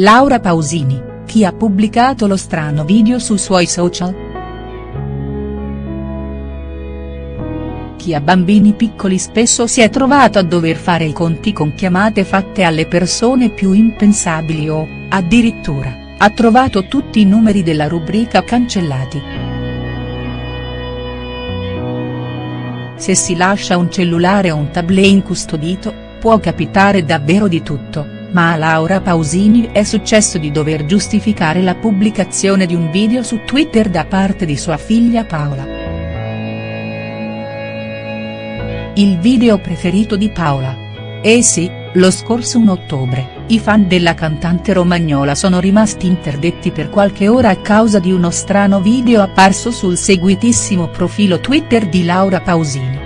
Laura Pausini, chi ha pubblicato lo strano video sui suoi social?. Chi ha bambini piccoli spesso si è trovato a dover fare i conti con chiamate fatte alle persone più impensabili o, addirittura, ha trovato tutti i numeri della rubrica cancellati. Se si lascia un cellulare o un tablet incustodito, può capitare davvero di tutto, ma a Laura Pausini è successo di dover giustificare la pubblicazione di un video su Twitter da parte di sua figlia Paola. Il video preferito di Paola. Eh sì, lo scorso 1 ottobre, i fan della cantante romagnola sono rimasti interdetti per qualche ora a causa di uno strano video apparso sul seguitissimo profilo Twitter di Laura Pausini.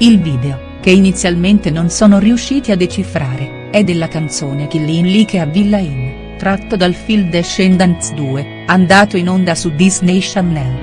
Il video, che inizialmente non sono riusciti a decifrare, è della canzone Killin Like a Villa Inn, tratto dal film Descendants 2, andato in onda su Disney Channel.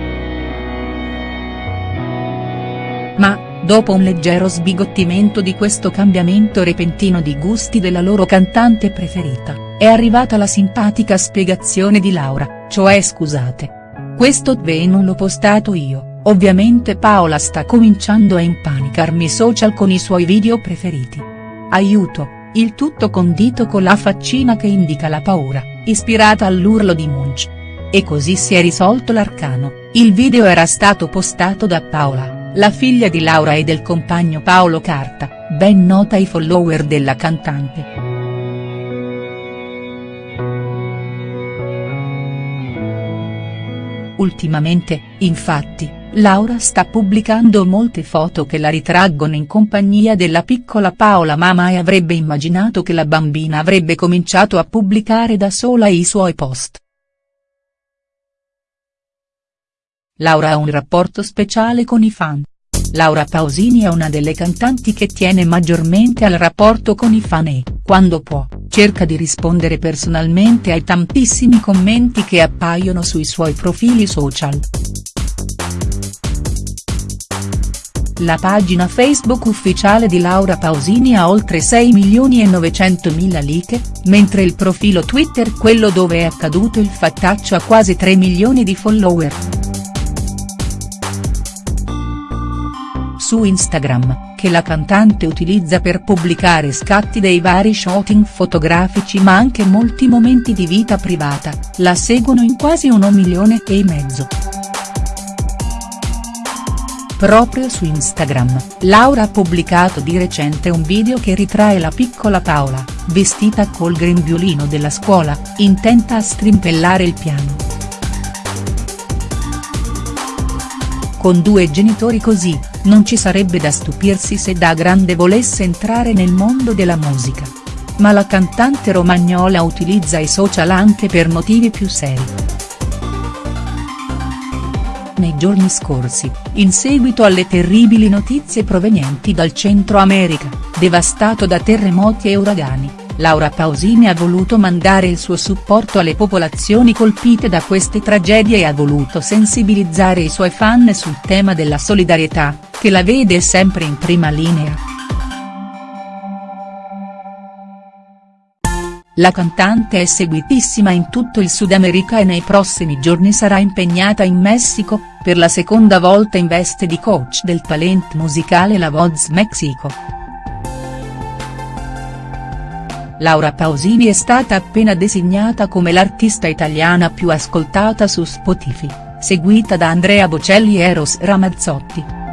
Ma, dopo un leggero sbigottimento di questo cambiamento repentino di gusti della loro cantante preferita, è arrivata la simpatica spiegazione di Laura, cioè scusate. Questo ve non l'ho postato io. Ovviamente Paola sta cominciando a impanicarmi social con i suoi video preferiti. Aiuto, il tutto condito con la faccina che indica la paura, ispirata all'urlo di Munch. E così si è risolto l'arcano, il video era stato postato da Paola, la figlia di Laura e del compagno Paolo Carta, ben nota ai follower della cantante. Ultimamente, infatti, Laura sta pubblicando molte foto che la ritraggono in compagnia della piccola Paola ma mai avrebbe immaginato che la bambina avrebbe cominciato a pubblicare da sola i suoi post. Laura ha un rapporto speciale con i fan. Laura Pausini è una delle cantanti che tiene maggiormente al rapporto con i fan e, quando può, cerca di rispondere personalmente ai tantissimi commenti che appaiono sui suoi profili social. La pagina Facebook ufficiale di Laura Pausini ha oltre 6 milioni e 900 mila like, mentre il profilo Twitter quello dove è accaduto il fattaccio ha quasi 3 milioni di follower. Su Instagram, che la cantante utilizza per pubblicare scatti dei vari shooting fotografici ma anche molti momenti di vita privata, la seguono in quasi 1 milione e mezzo. Proprio su Instagram, Laura ha pubblicato di recente un video che ritrae la piccola Paola, vestita col grembiulino della scuola, intenta a strimpellare il piano. Con due genitori così, non ci sarebbe da stupirsi se da grande volesse entrare nel mondo della musica. Ma la cantante romagnola utilizza i social anche per motivi più seri nei giorni scorsi, in seguito alle terribili notizie provenienti dal Centro America, devastato da terremoti e uragani, Laura Pausini ha voluto mandare il suo supporto alle popolazioni colpite da queste tragedie e ha voluto sensibilizzare i suoi fan sul tema della solidarietà, che la vede sempre in prima linea. La cantante è seguitissima in tutto il Sud America e nei prossimi giorni sarà impegnata in Messico, per la seconda volta in veste di coach del talent musicale La Voz Mexico. Laura Pausini è stata appena designata come l'artista italiana più ascoltata su Spotify, seguita da Andrea Bocelli e Eros Ramazzotti.